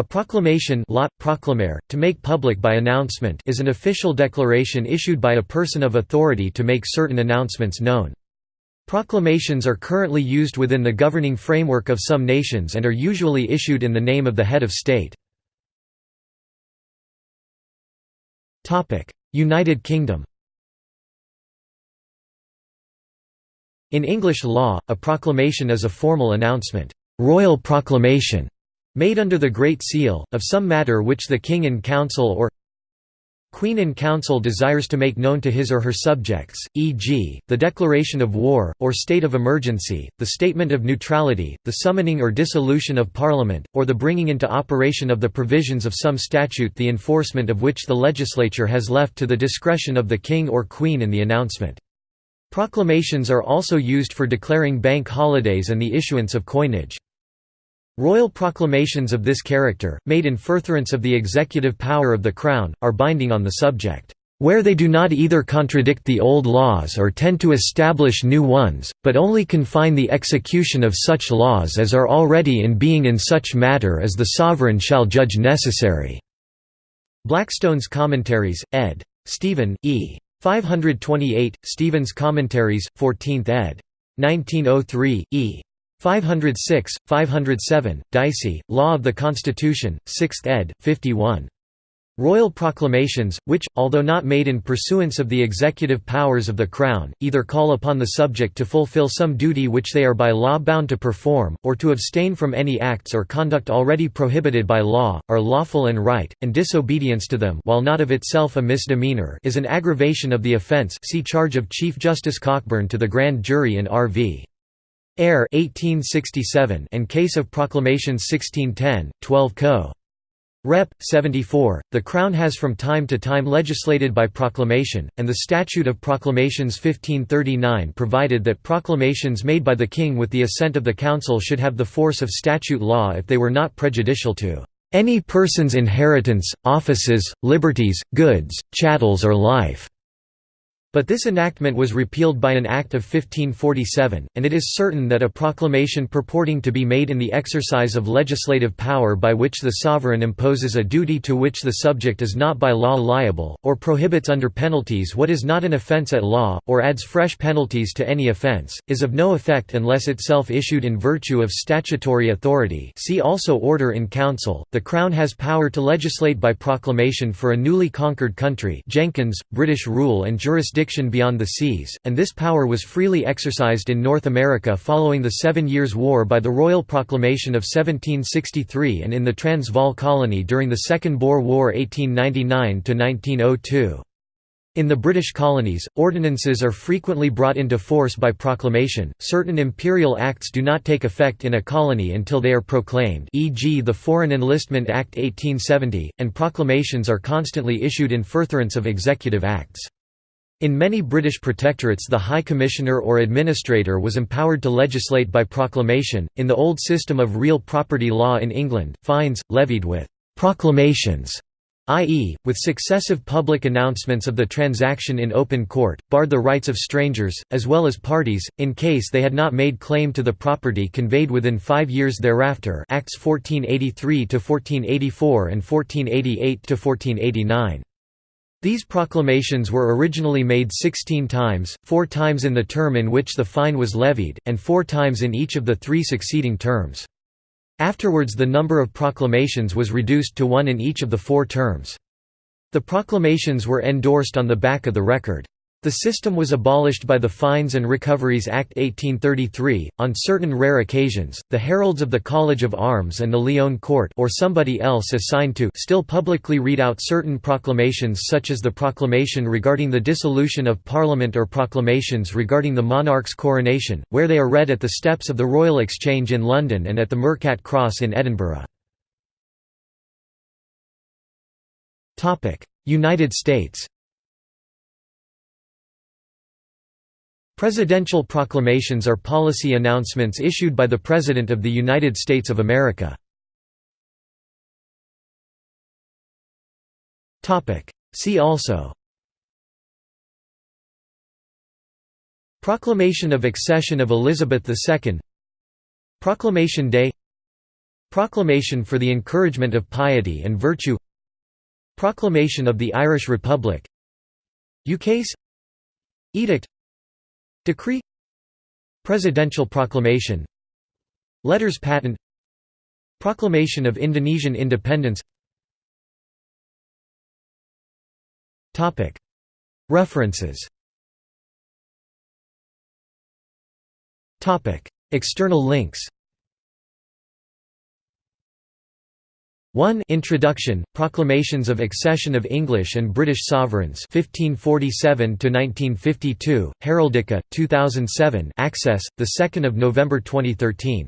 A proclamation to make public by announcement is an official declaration issued by a person of authority to make certain announcements known. Proclamations are currently used within the governing framework of some nations and are usually issued in the name of the head of state. United Kingdom In English law, a proclamation is a formal announcement royal proclamation", made under the Great Seal, of some matter which the King in Council or Queen in Council desires to make known to his or her subjects, e.g., the declaration of war, or state of emergency, the statement of neutrality, the summoning or dissolution of Parliament, or the bringing into operation of the provisions of some statute the enforcement of which the legislature has left to the discretion of the King or Queen in the announcement. Proclamations are also used for declaring bank holidays and the issuance of coinage. Royal proclamations of this character, made in furtherance of the executive power of the Crown, are binding on the subject, "...where they do not either contradict the old laws or tend to establish new ones, but only confine the execution of such laws as are already in being in such matter as the Sovereign shall judge necessary." Blackstone's Commentaries, ed. Stephen, E. 528, Stephen's Commentaries, 14th ed. 1903, e. 506, 507, Dicey, Law of the Constitution, 6th ed., 51. Royal proclamations, which, although not made in pursuance of the executive powers of the Crown, either call upon the subject to fulfill some duty which they are by law bound to perform, or to abstain from any acts or conduct already prohibited by law, are lawful and right, and disobedience to them while not of itself a misdemeanour is an aggravation of the offence see Charge of Chief Justice Cockburn to the Grand Jury in R.V. Eyre 1867 and Case of Proclamations 1610, 12 co. Rep. 74, the Crown has from time to time legislated by proclamation, and the Statute of Proclamations 1539 provided that proclamations made by the King with the assent of the Council should have the force of statute law if they were not prejudicial to "...any person's inheritance, offices, liberties, goods, chattels or life." But this enactment was repealed by an Act of 1547, and it is certain that a proclamation purporting to be made in the exercise of legislative power by which the sovereign imposes a duty to which the subject is not by law liable, or prohibits under penalties what is not an offence at law, or adds fresh penalties to any offence, is of no effect unless itself issued in virtue of statutory authority see also Order in Council. The Crown has power to legislate by proclamation for a newly conquered country Jenkins, British rule and jurisdiction jurisdiction beyond the seas, and this power was freely exercised in North America following the Seven Years' War by the Royal Proclamation of 1763 and in the Transvaal colony during the Second Boer War 1899–1902. In the British colonies, ordinances are frequently brought into force by proclamation. Certain imperial acts do not take effect in a colony until they are proclaimed, e.g., the Foreign Enlistment Act 1870, and proclamations are constantly issued in furtherance of executive acts. In many British protectorates the High Commissioner or Administrator was empowered to legislate by proclamation. In the old system of real property law in England, fines, levied with «proclamations» i.e., with successive public announcements of the transaction in open court, barred the rights of strangers, as well as parties, in case they had not made claim to the property conveyed within five years thereafter Acts 1483–1484 and 1488–1489. These proclamations were originally made 16 times, four times in the term in which the fine was levied, and four times in each of the three succeeding terms. Afterwards the number of proclamations was reduced to one in each of the four terms. The proclamations were endorsed on the back of the record. The system was abolished by the Fines and Recoveries Act 1833. On certain rare occasions, the heralds of the College of Arms and the Lyon Court or somebody else assigned to still publicly read out certain proclamations such as the proclamation regarding the dissolution of Parliament or proclamations regarding the monarch's coronation, where they are read at the steps of the Royal Exchange in London and at the Mercat Cross in Edinburgh. United States Presidential proclamations are policy announcements issued by the President of the United States of America. See also. Proclamation of accession of Elizabeth II Proclamation Day. Proclamation for the encouragement of piety and virtue. Proclamation of the Irish Republic. Ukase. Edict Decree Presidential proclamation Letters patent Proclamation of Indonesian independence References External links 1 Introduction, Proclamations of Accession of English and British Sovereigns 1547–1952, Heraldica, 2007 access, 2 November 2013